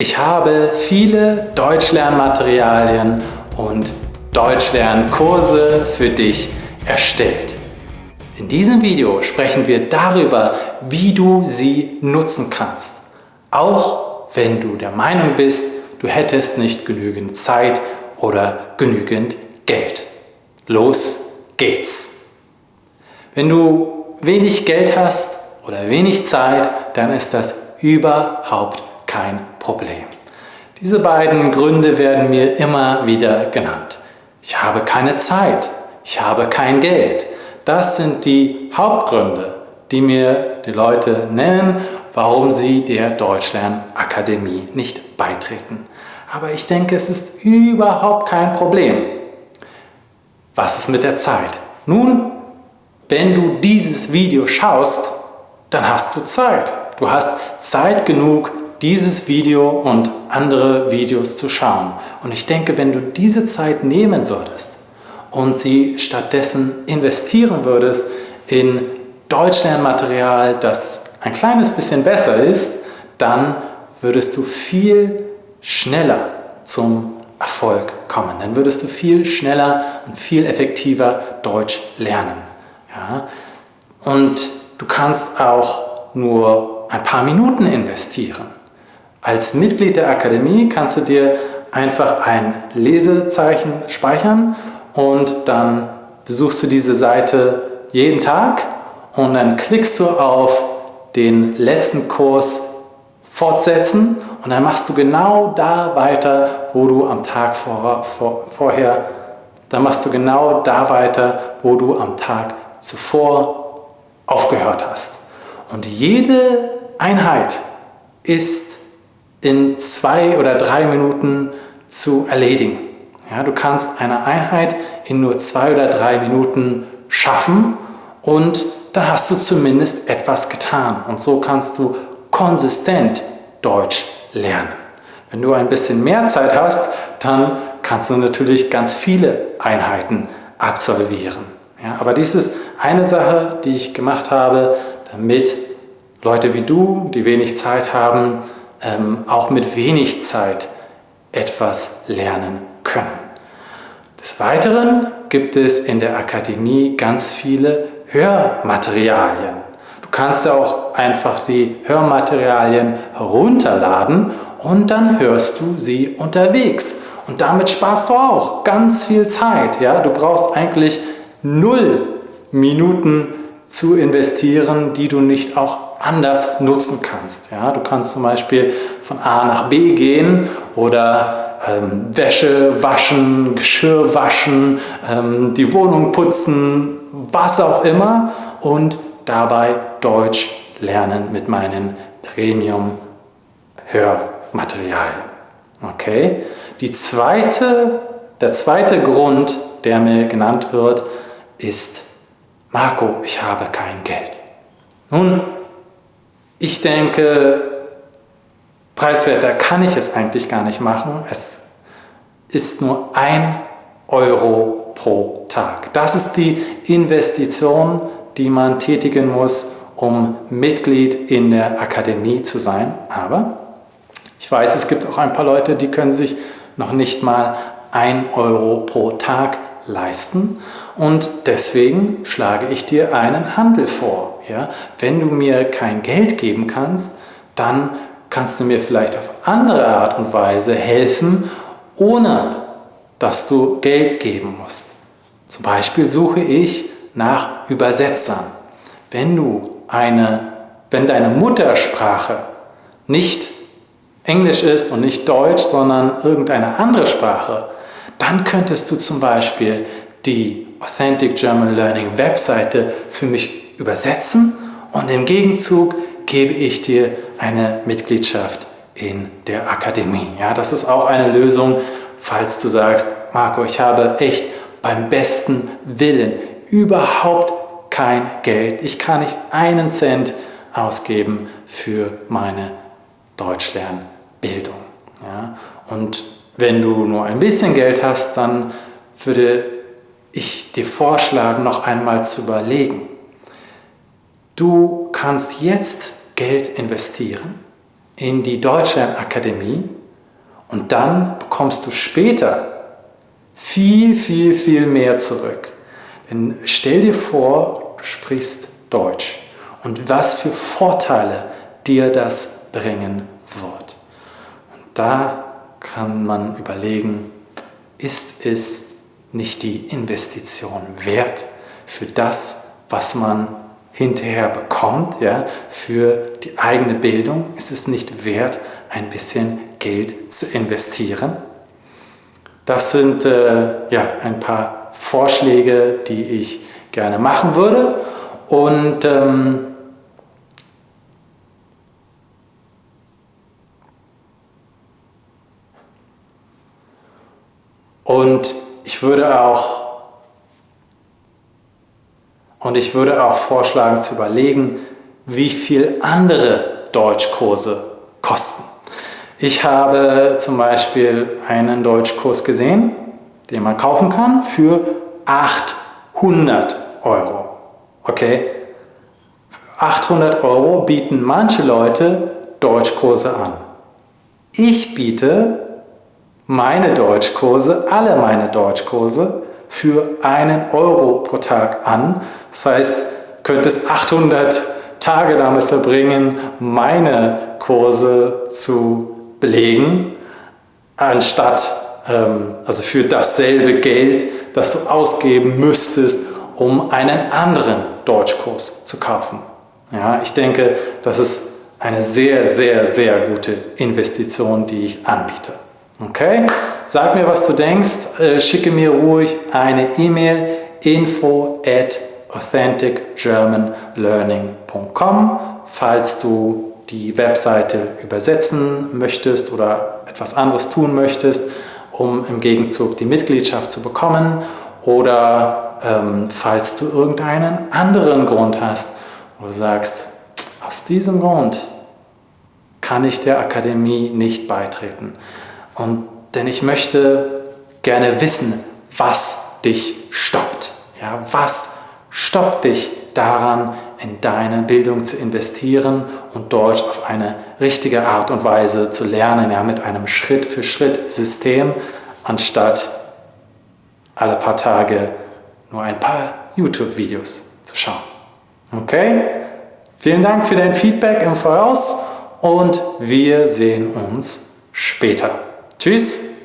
Ich habe viele Deutschlernmaterialien und Deutschlernkurse für dich erstellt. In diesem Video sprechen wir darüber, wie du sie nutzen kannst. Auch wenn du der Meinung bist, du hättest nicht genügend Zeit oder genügend Geld. Los geht's! Wenn du wenig Geld hast oder wenig Zeit, dann ist das überhaupt kein Problem. Diese beiden Gründe werden mir immer wieder genannt. Ich habe keine Zeit, ich habe kein Geld. Das sind die Hauptgründe, die mir die Leute nennen, warum sie der Deutschlernakademie nicht beitreten. Aber ich denke, es ist überhaupt kein Problem. Was ist mit der Zeit? Nun, wenn du dieses Video schaust, dann hast du Zeit. Du hast Zeit genug, dieses Video und andere Videos zu schauen. Und ich denke, wenn du diese Zeit nehmen würdest und sie stattdessen investieren würdest in Deutschlernmaterial, das ein kleines bisschen besser ist, dann würdest du viel schneller zum Erfolg kommen. Dann würdest du viel schneller und viel effektiver Deutsch lernen. Ja? Und du kannst auch nur ein paar Minuten investieren. Als Mitglied der Akademie kannst du dir einfach ein Lesezeichen speichern und dann besuchst du diese Seite jeden Tag und dann klickst du auf den letzten Kurs fortsetzen und dann machst du genau da weiter, wo du am Tag vor, vor, vorher, dann machst du genau da weiter, wo du am Tag zuvor aufgehört hast. Und jede Einheit ist in zwei oder drei Minuten zu erledigen. Ja, du kannst eine Einheit in nur zwei oder drei Minuten schaffen und dann hast du zumindest etwas getan. Und so kannst du konsistent Deutsch lernen. Wenn du ein bisschen mehr Zeit hast, dann kannst du natürlich ganz viele Einheiten absolvieren. Ja, aber dies ist eine Sache, die ich gemacht habe, damit Leute wie du, die wenig Zeit haben, ähm, auch mit wenig Zeit etwas lernen können. Des Weiteren gibt es in der Akademie ganz viele Hörmaterialien. Du kannst auch einfach die Hörmaterialien herunterladen und dann hörst du sie unterwegs. Und damit sparst du auch ganz viel Zeit. Ja? Du brauchst eigentlich null Minuten zu investieren, die du nicht auch anders nutzen kannst. Ja, du kannst zum Beispiel von A nach B gehen oder ähm, Wäsche waschen, Geschirr waschen, ähm, die Wohnung putzen, was auch immer und dabei Deutsch lernen mit meinen Premium-Hörmaterialien. Okay? Die zweite, der zweite Grund, der mir genannt wird, ist, Marco, ich habe kein Geld. Nun, ich denke, preiswerter kann ich es eigentlich gar nicht machen. Es ist nur ein Euro pro Tag. Das ist die Investition, die man tätigen muss, um Mitglied in der Akademie zu sein. Aber ich weiß, es gibt auch ein paar Leute, die können sich noch nicht mal ein Euro pro Tag leisten. Und deswegen schlage ich dir einen Handel vor. Ja? Wenn du mir kein Geld geben kannst, dann kannst du mir vielleicht auf andere Art und Weise helfen, ohne dass du Geld geben musst. Zum Beispiel suche ich nach Übersetzern. Wenn du eine, wenn deine Muttersprache nicht Englisch ist und nicht Deutsch, sondern irgendeine andere Sprache, dann könntest du zum Beispiel die Authentic German Learning Webseite für mich übersetzen und im Gegenzug gebe ich dir eine Mitgliedschaft in der Akademie. Ja, das ist auch eine Lösung, falls du sagst, Marco, ich habe echt beim besten Willen überhaupt kein Geld. Ich kann nicht einen Cent ausgeben für meine Deutschlernbildung. Ja, und wenn du nur ein bisschen Geld hast, dann würde ich dir vorschlagen, noch einmal zu überlegen. Du kannst jetzt Geld investieren in die Deutschlandakademie und dann bekommst du später viel, viel, viel mehr zurück. Denn stell dir vor, du sprichst Deutsch und was für Vorteile dir das bringen wird. Und da kann man überlegen, ist es nicht die Investition wert für das, was man hinterher bekommt, ja, für die eigene Bildung? Ist es nicht wert, ein bisschen Geld zu investieren? Das sind äh, ja, ein paar Vorschläge, die ich gerne machen würde. Und ähm, Und ich würde auch und ich würde auch vorschlagen zu überlegen, wie viel andere Deutschkurse kosten. Ich habe zum Beispiel einen Deutschkurs gesehen, den man kaufen kann für 800 Euro. Okay? 800 Euro bieten manche Leute Deutschkurse an. Ich biete meine Deutschkurse, alle meine Deutschkurse für einen Euro pro Tag an. Das heißt, könntest 800 Tage damit verbringen, meine Kurse zu belegen, anstatt ähm, also für dasselbe Geld, das du ausgeben müsstest, um einen anderen Deutschkurs zu kaufen. Ja, ich denke, das ist eine sehr, sehr, sehr gute Investition, die ich anbiete. Okay? Sag mir, was du denkst. Äh, schicke mir ruhig eine E-Mail info at authenticgermanlearning.com, falls du die Webseite übersetzen möchtest oder etwas anderes tun möchtest, um im Gegenzug die Mitgliedschaft zu bekommen oder ähm, falls du irgendeinen anderen Grund hast, wo du sagst, aus diesem Grund kann ich der Akademie nicht beitreten. Und, denn ich möchte gerne wissen, was dich stoppt. Ja, was stoppt dich daran, in deine Bildung zu investieren und Deutsch auf eine richtige Art und Weise zu lernen, ja, mit einem Schritt-für-Schritt-System, anstatt alle paar Tage nur ein paar YouTube-Videos zu schauen. Okay? Vielen Dank für dein Feedback im Voraus und wir sehen uns später. Tschüss!